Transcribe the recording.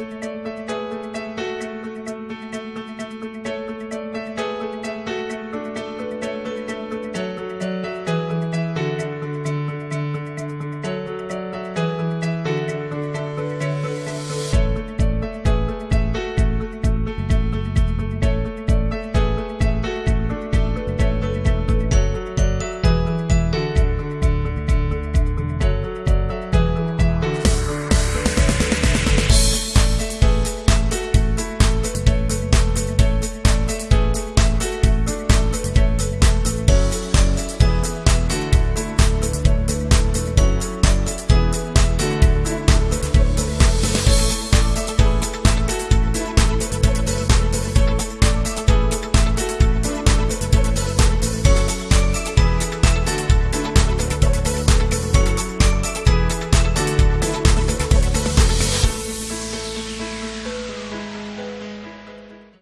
Música